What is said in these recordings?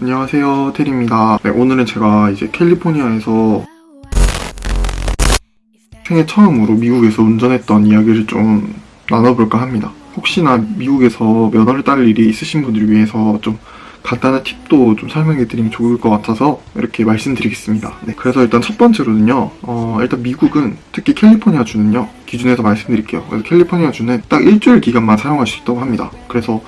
안녕하세요 테리입니다. 네, 오늘은 제가 이제 캘리포니아에서 생애 처음으로 미국에서 운전했던 이야기를 좀 나눠볼까 합니다. 혹시나 미국에서 면허를 딸 일이 있으신 분들을 위해서 좀 간단한 팁도 좀 설명해 드리면 좋을 것 같아서 이렇게 말씀드리겠습니다. 네, 그래서 일단 첫 번째로는요 어, 일단 미국은 특히 캘리포니아 주는요 기준에서 말씀드릴게요. 그래서 캘리포니아 주는 딱 일주일 기간만 사용할 수 있다고 합니다. 그래서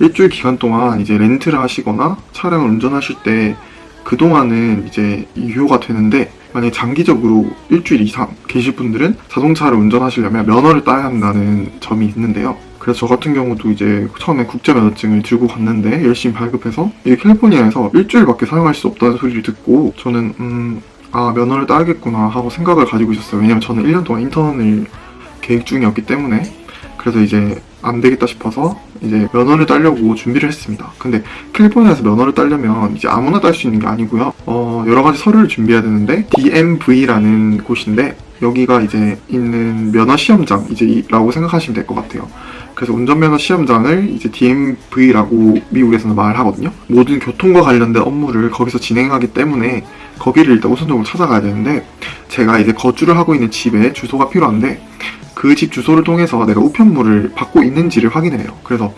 일주일 기간 동안 이제 렌트를 하시거나 차량을 운전하실 때 그동안은 이제 유효가 되는데 만약에 장기적으로 일주일 이상 계실 분들은 자동차를 운전하시려면 면허를 따야 한다는 점이 있는데요. 그래서 저 같은 경우도 이제 처음에 국제면허증을 들고 갔는데 열심히 발급해서 이게 캘리포니아에서 일주일밖에 사용할 수 없다는 소리를 듣고 저는 음, 아 면허를 따야겠구나 하고 생각을 가지고 있었어요. 왜냐면 저는 1년 동안 인턴을 계획 중이었기 때문에 그래서 이제 안 되겠다 싶어서 이제 면허를 따려고 준비를 했습니다. 근데 캘리포니아에서 면허를 따려면 이제 아무나 딸 수 있는 게 아니고요. 어, 여러 가지 서류를 준비해야 되는데 DMV라는 곳인데 여기가 이제 있는 면허 시험장 이제 라고 생각하시면 될 것 같아요. 그래서 운전면허 시험장을 이제 DMV라고 미국에서는 말하거든요. 모든 교통과 관련된 업무를 거기서 진행하기 때문에 거기를 일단 우선적으로 찾아가야 되는데 제가 이제 거주를 하고 있는 집에 주소가 필요한데 그 집 주소를 통해서 내가 우편물을 받고 있는지를 확인해요. 그래서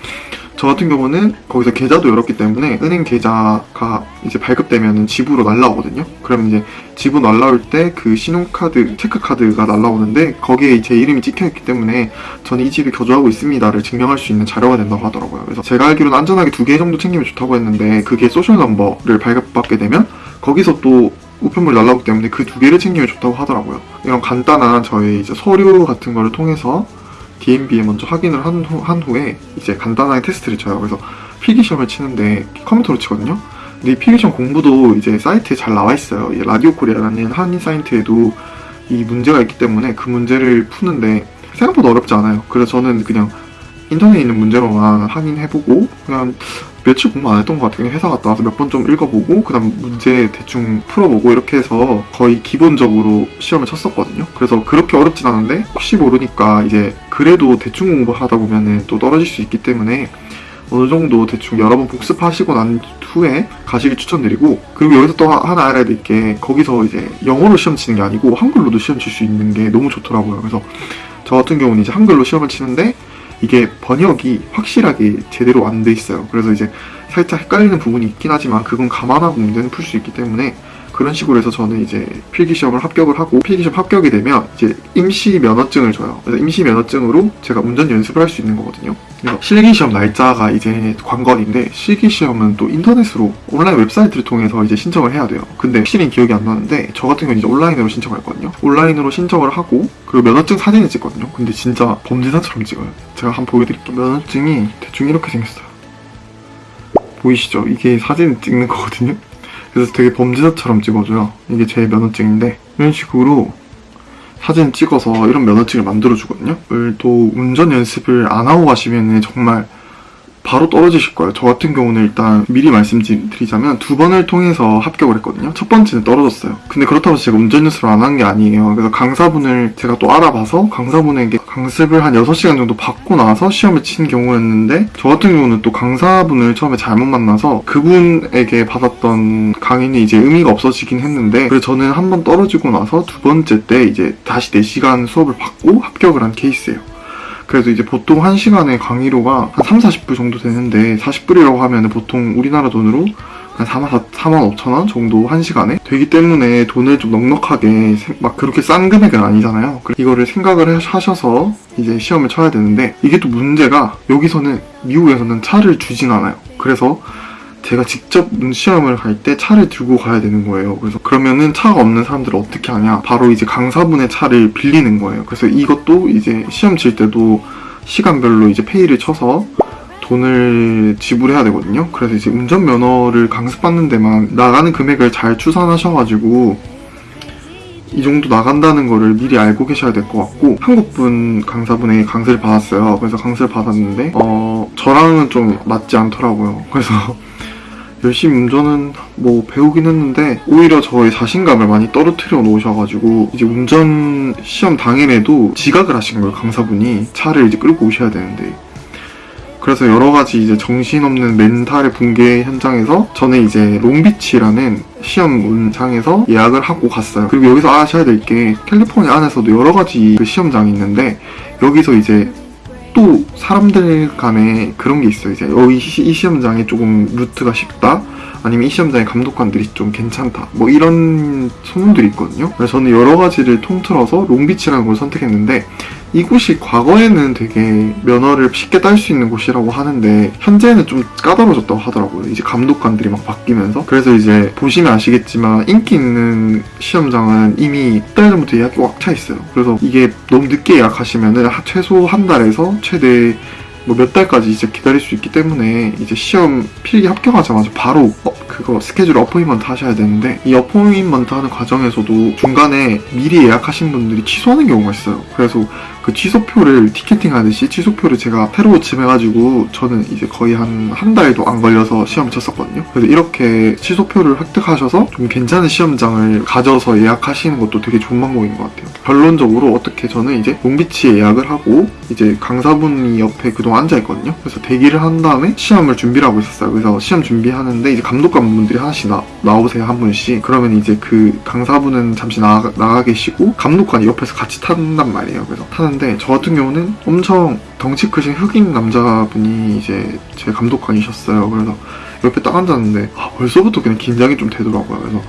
저 같은 경우는 거기서 계좌도 열었기 때문에 은행 계좌가 이제 발급되면 집으로 날라오거든요. 그러면 이제 집으로 날라올 때 그 신용카드, 체크카드가 날라오는데 거기에 제 이름이 찍혀있기 때문에 저는 이 집에 거주하고 있습니다를 증명할 수 있는 자료가 된다고 하더라고요. 그래서 제가 알기로는 안전하게 두 개 정도 챙기면 좋다고 했는데 그게 소셜 넘버를 발급받게 되면 거기서 또 우편물이 날라오기 때문에 그 두 개를 챙기면 좋다고 하더라고요. 이런 간단한 저의 이제 서류 같은 거를 통해서 DMV에 먼저 확인을 한, 후, 한 후에 이제 간단하게 테스트를 쳐요. 그래서 필기시험을 치는데 컴퓨터로 치거든요. 근데 이 필기시험 공부도 이제 사이트에 잘 나와 있어요. 이 라디오 코리아라는 한인 사이트에도 이 문제가 있기 때문에 그 문제를 푸는데 생각보다 어렵지 않아요. 그래서 저는 그냥 인터넷에 있는 문제로만 확인해보고 그냥 며칠 공부 안 했던 것 같아요. 회사 갔다 와서 몇 번 좀 읽어보고 그다음 문제 대충 풀어보고 이렇게 해서 거의 기본적으로 시험을 쳤었거든요. 그래서 그렇게 어렵진 않은데 혹시 모르니까 이제 그래도 대충 공부하다 보면은 또 떨어질 수 있기 때문에 어느 정도 대충 여러 번 복습하시고 난 후에 가시길 추천드리고 그리고 여기서 또 하나 알아야 될 게 거기서 이제 영어로 시험 치는 게 아니고 한글로도 시험 칠 수 있는 게 너무 좋더라고요. 그래서 저 같은 경우는 이제 한글로 시험을 치는데 이게 번역이 확실하게 제대로 안 돼 있어요. 그래서 이제 살짝 헷갈리는 부분이 있긴 하지만 그건 감안하고 문제는 풀 수 있기 때문에 그런 식으로 해서 저는 이제 필기시험을 합격을 하고 필기시험 합격이 되면 이제 임시 면허증을 줘요. 그래서 임시 면허증으로 제가 운전 연습을 할 수 있는 거거든요. 그래서 실기시험 날짜가 이제 관건인데 실기시험은 또 인터넷으로 온라인 웹사이트를 통해서 이제 신청을 해야 돼요. 근데 확실히 기억이 안 나는데 저 같은 경우는 이제 온라인으로 신청을 했거든요. 온라인으로 신청을 하고 그리고 면허증 사진을 찍거든요. 근데 진짜 범죄자처럼 찍어요. 제가 한번 보여드릴게요. 면허증이 대충 이렇게 생겼어요. 보이시죠? 이게 사진 찍는 거거든요. 그래서 되게 범죄자처럼 찍어줘요. 이게 제 면허증인데 이런 식으로 사진 찍어서 이런 면허증을 만들어 주거든요. 또 운전 연습을 안 하고 가시면 정말 바로 떨어지실 거예요. 저 같은 경우는 일단 미리 말씀드리자면 두 번을 통해서 합격을 했거든요. 첫 번째는 떨어졌어요. 근데 그렇다고 제가 운전 연습을 안 한 게 아니에요. 그래서 강사분을 제가 또 알아봐서 강사분에게 강습을 한 6시간 정도 받고 나서 시험을 친 경우였는데 저 같은 경우는 또 강사분을 처음에 잘못 만나서 그분에게 받았던 강의는 이제 의미가 없어지긴 했는데 그래서 저는 한 번 떨어지고 나서 두 번째 때 이제 다시 4시간 수업을 받고 합격을 한 케이스예요. 그래서 이제 보통 1시간에 강의료가 한 3, 40불 정도 되는데 40불이라고 하면 보통 우리나라 돈으로 한 4만, 4만 5천 원 정도 1시간에 되기 때문에 돈을 좀 넉넉하게 막 그렇게 싼 금액은 아니잖아요. 이거를 생각을 하셔서 이제 시험을 쳐야 되는데 이게 또 문제가 여기서는 미국에서는 차를 주진 않아요. 그래서 제가 직접 시험을 갈 때 차를 들고 가야 되는 거예요. 그래서 그러면은 차가 없는 사람들은 어떻게 하냐? 바로 이제 강사분의 차를 빌리는 거예요. 그래서 이것도 이제 시험 칠 때도 시간별로 이제 페이를 쳐서 돈을 지불해야 되거든요. 그래서 이제 운전면허를 강습받는 데만 나가는 금액을 잘 추산하셔가지고 이 정도 나간다는 거를 미리 알고 계셔야 될 것 같고 한국분 강사분에게 강습을 받았어요. 그래서 강습을 받았는데 어 저랑은 좀 맞지 않더라고요. 그래서 열심히 운전은 뭐 배우긴 했는데 오히려 저의 자신감을 많이 떨어뜨려 놓으셔가지고 이제 운전 시험 당일에도 지각을 하신 거예요 강사분이 차를 이제 끌고 오셔야 되는데 그래서 여러 가지 이제 정신없는 멘탈의 붕괴 현장에서 저는 이제 롱비치라는 시험 문장에서 예약을 하고 갔어요. 그리고 여기서 아셔야 될 게 캘리포니아 안에서도 여러 가지 그 시험장이 있는데 여기서 이제 또 사람들 간에 그런 게 있어요. 이제 여기 시- 이 시험장이 조금 루트가 쉽다. 아니면 이 시험장의 감독관들이 좀 괜찮다. 뭐 이런 소문들이 있거든요. 저는 여러 가지를 통틀어서 롱비치라는 걸 선택했는데 이곳이 과거에는 되게 면허를 쉽게 딸 수 있는 곳이라고 하는데 현재는 좀 까다로워졌다고 하더라고요. 이제 감독관들이 막 바뀌면서 그래서 이제 보시면 아시겠지만 인기 있는 시험장은 이미 한 달 전부터 예약이 꽉 차 있어요. 그래서 이게 너무 늦게 예약하시면은 하- 최소 한 달에서 최대 뭐 몇 달까지 이제 기다릴 수 있기 때문에 이제 시험 필기 합격하자마자 바로 어, 그거 스케줄 어포인먼트 하셔야 되는데 이 어포인먼트 하는 과정에서도 중간에 미리 예약하신 분들이 취소하는 경우가 있어요. 그래서 그 취소표를 티켓팅 하듯이 취소표를 제가 새로 집해가지고 저는 이제 거의 한 한 달도 안 걸려서 시험을 쳤었거든요. 그래서 이렇게 취소표를 획득하셔서 좀 괜찮은 시험장을 가져서 예약하시는 것도 되게 좋은 방법인 것 같아요. 결론적으로 어떻게 저는 이제 롱비치에 예약을 하고 이제 강사분이 옆에 그동안 앉아있거든요. 그래서 대기를 한 다음에 시험을 준비를 하고 있었어요. 그래서 시험 준비하는데 이제 감독관분들이 하나씩 나, 나오세요. 한 분씩. 그러면 이제 그 강사분은 잠시 나가, 나가 계시고 감독관이 옆에서 같이 탄단 말이에요. 그래서 타는 데 저 같은 경우는 엄청 덩치 크신 흑인 남자분이 이제 제 감독관이셨어요. 그래서 옆에 딱 앉았는데 아, 벌써부터 그냥 긴장이 좀 되더라고요. 그래서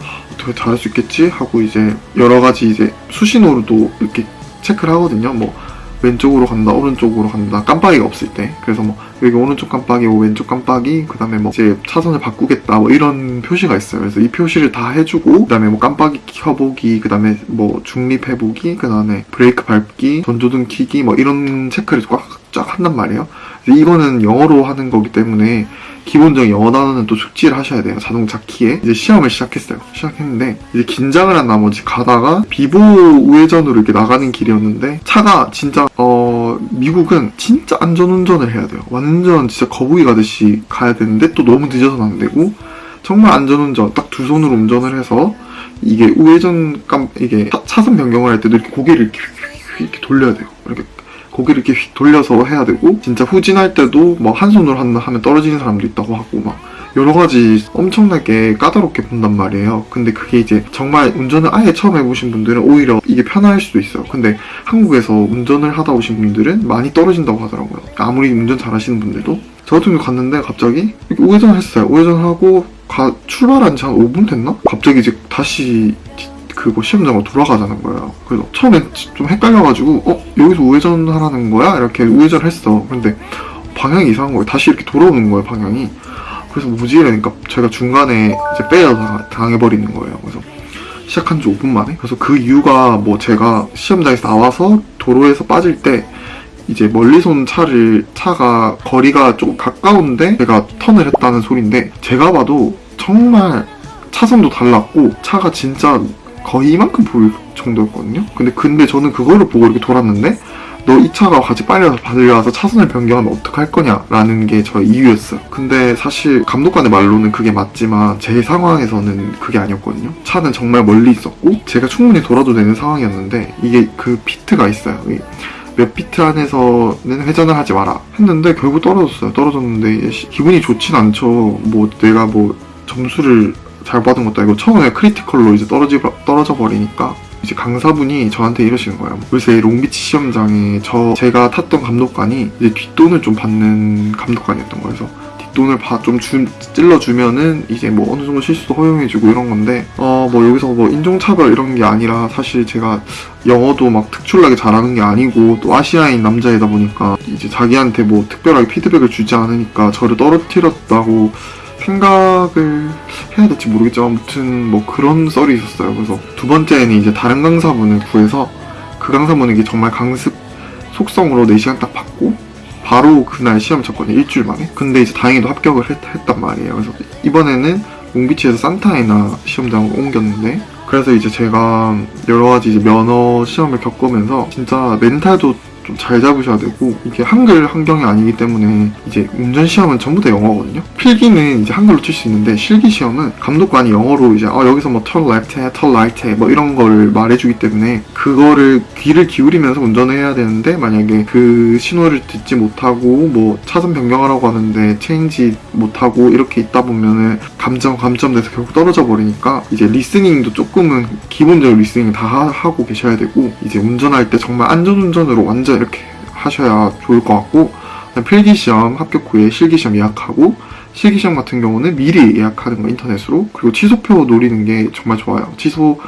아, 어떻게 잘할 수 있겠지 하고 이제 여러 가지 이제 수신호로도 이렇게 체크를 하거든요. 뭐 왼쪽으로 간다, 오른쪽으로 간다, 깜빡이가 없을 때. 그래서 뭐 여기 오른쪽 깜빡이고 왼쪽 깜빡이, 그 다음에 뭐 이제 차선을 바꾸겠다, 뭐 이런 표시가 있어요. 그래서 이 표시를 다 해주고, 그 다음에 뭐 깜빡이 켜보기, 그 다음에 뭐 중립해보기, 그 다음에 브레이크 밟기, 전조등 켜기, 뭐 이런 체크를 꽉쫙 한단 말이에요. 근데 이거는 영어로 하는 거기 때문에 기본적인 영어 단어는 또 숙지를 하셔야 돼요. 자동차 키에. 이제 시험을 시작했어요. 시작했는데, 이제 긴장을 한 나머지 가다가 비보 우회전으로 이렇게 나가는 길이었는데, 차가 진짜, 어, 미국은 진짜 안전운전을 해야 돼요. 완전 진짜 거북이 가듯이 가야 되는데, 또 너무 늦어서는 안 되고, 정말 안전운전, 딱 두 손으로 운전을 해서, 이게 우회전 깜, 이게 차- 차선 변경을 할 때도 이렇게 고개를 이렇게, 휙 이렇게 돌려야 돼요. 이렇게 고개를 이렇게 휙 돌려서 해야 되고 진짜 후진할 때도 뭐 한 손으로 한- 하면 떨어지는 사람도 있다고 하고 막 여러 가지 엄청나게 까다롭게 본단 말이에요. 근데 그게 이제 정말 운전을 아예 처음 해보신 분들은 오히려 이게 편할 수도 있어요. 근데 한국에서 운전을 하다 오신 분들은 많이 떨어진다고 하더라고요. 아무리 운전 잘하시는 분들도 저 같은 경우 갔는데 갑자기 우회전을 했어요. 우회전하고 가- 출발한 지 한 5분 됐나? 갑자기 이제 다시 그거 시험장으로 돌아가자는 거예요. 그래서 처음엔 좀 헷갈려가지고 어 여기서 우회전하라는 거야? 이렇게 우회전을 했어. 근데 방향이 이상한 거예요. 다시 이렇게 돌아오는 거예요 방향이. 그래서 뭐지 이러니까 제가 중간에 이제 당- 당해버리는 거예요. 그래서 시작한 지 5분 만에. 그래서 그 이유가 뭐 제가 시험장에서 나와서 도로에서 빠질 때 이제 멀리서 온 차를 차가 거리가 조금 가까운데 제가 턴을 했다는 소리인데 제가 봐도 정말 차선도 달랐고 차가 진짜 거의 이만큼 보일 정도였거든요. 근데 근데 저는 그거를 보고 이렇게 돌았는데 너 이 차가 같이 빨리 와서 달려와서 차선을 변경하면 어떡할 거냐 라는 게 저의 이유였어요. 근데 사실 감독관의 말로는 그게 맞지만 제 상황에서는 그게 아니었거든요. 차는 정말 멀리 있었고 제가 충분히 돌아도 되는 상황이었는데 이게 그 피트가 있어요. 이몇 피트 안에서는 회전을 하지 마라 했는데 결국 떨어졌어요. 떨어졌는데 시- 기분이 좋진 않죠. 뭐 내가 뭐 점수를 잘 받은 것도 아니고 처음에 critical로 이제 떨어지 떨어져 버리니까 이제 강사분이 저한테 이러시는 거예요. 요새 롱비치 시험장에 저 제가 탔던 감독관이 이제 뒷돈을 좀 받는 감독관이었던 거예요. 그래서 뒷돈을 봐- 좀 주- 찔러주면은 이제 뭐 어느 정도 실수도 허용해주고 이런 건데 어 뭐 여기서 뭐 인종차별 이런 게 아니라 사실 제가 영어도 막 특출나게 잘하는 게 아니고 또 아시아인 남자이다 보니까 이제 자기한테 뭐 특별하게 피드백을 주지 않으니까 저를 떨어뜨렸다고 생각을 해야 될지 모르겠지만 아무튼 뭐 그런 썰이 있었어요. 그래서 두 번째는 이제 다른 강사분을 구해서 그 강사분에게 정말 강습 속성으로 4시간 딱 받고 바로 그날 시험 쳤거든요. 일주일 만에. 근데 이제 다행히도 합격을 했, 단 말이에요. 그래서 이번에는 롱비치에서 산타이나 시험장으로 옮겼는데 그래서 이제 제가 여러 가지 이제 면허 시험을 겪으면서 진짜 멘탈도 좀 잘 잡으셔야 되고 이게 한글 환경이 아니기 때문에 이제 운전 시험은 전부 다 영어거든요. 필기는 이제 한글로 칠 수 있는데 실기 시험은 감독관이 영어로 이제 어, 여기서 뭐 turn left 해, turn right 해, 뭐 이런 걸 말해주기 때문에 그거를 귀를 기울이면서 운전을 해야 되는데 만약에 그 신호를 듣지 못하고 뭐 차선 변경하라고 하는데 change 못하고 이렇게 있다 보면은 감점 감점돼서 결국 떨어져 버리니까 이제 listening도 조금은 기본적으로 listening 다 하- 하고 계셔야 되고 이제 운전할 때 정말 안전운전으로 완전 이렇게 하셔야 좋을 것 같고 필기시험 합격 후에 실기시험 예약하고 실기시험 같은 경우는 미리 예약하는 거 인터넷으로 그리고 취소표 노리는 게 정말 좋아요 취소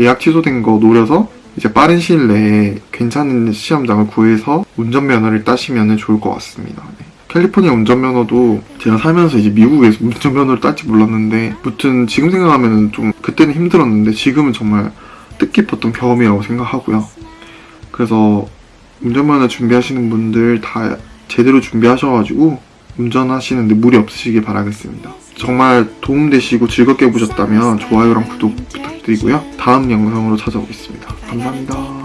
예약 취소된 거 노려서 이제 빠른 시일 내에 괜찮은 시험장을 구해서 운전면허를 따시면 좋을 것 같습니다. 네. 캘리포니아 운전면허도 제가 살면서 이제 미국에서 운전면허를 딸지 몰랐는데 무튼 지금 생각하면 좀 그때는 힘들었는데 지금은 정말 뜻깊었던 경험이라고 생각하고요. 그래서 운전면허 준비하시는 분들 다 제대로 준비하셔가지고 운전하시는데 무리 없으시길 바라겠습니다. 정말 도움되시고 즐겁게 보셨다면 좋아요랑 구독 부탁드리고요. 다음 영상으로 찾아오겠습니다. 감사합니다.